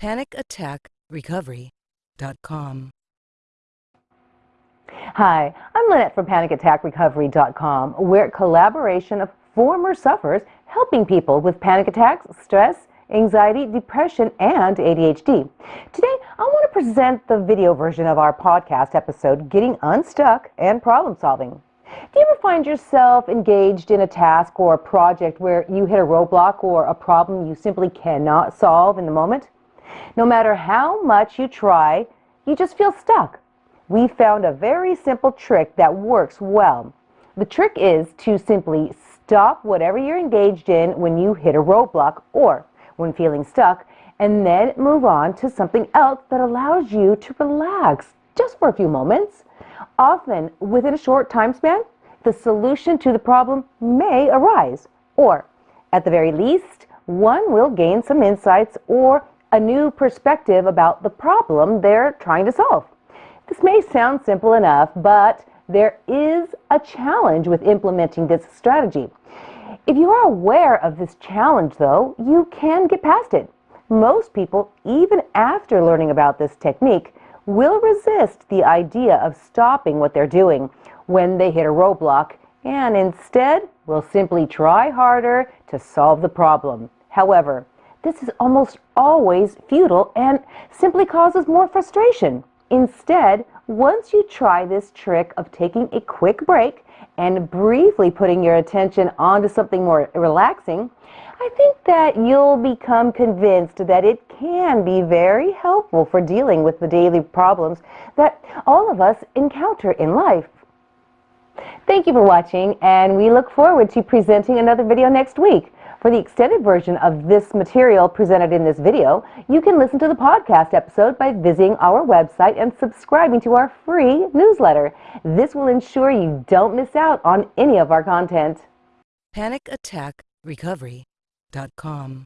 PanicAttackRecovery.com. Hi, I'm Lynette from PanicAttackRecovery.com. We're a collaboration of former sufferers helping people with panic attacks, stress, anxiety, depression, and ADHD. Today, I want to present the video version of our podcast episode, Getting Unstuck and Problem Solving. Do you ever find yourself engaged in a task or a project where you hit a roadblock or a problem you simply cannot solve in the moment? No matter how much you try, you just feel stuck. We found a very simple trick that works well. The trick is to simply stop whatever you're engaged in when you hit a roadblock or when feeling stuck, and then move on to something else that allows you to relax just for a few moments. Often, within a short time span, the solution to the problem may arise, or at the very least, one will gain some insights or a new perspective about the problem they're trying to solve. This may sound simple enough, but there is a challenge with implementing this strategy. If you are aware of this challenge, though, you can get past it. Most people, even after learning about this technique, will resist the idea of stopping what they're doing when they hit a roadblock and instead will simply try harder to solve the problem. However, this is almost always futile and simply causes more frustration. Instead, once you try this trick of taking a quick break and briefly putting your attention onto something more relaxing, I think that you'll become convinced that it can be very helpful for dealing with the daily problems that all of us encounter in life. Thank you for watching, and we look forward to presenting another video next week. For the extended version of this material presented in this video, you can listen to the podcast episode by visiting our website and subscribing to our free newsletter. This will ensure you don't miss out on any of our content. PanicAttackRecovery.com.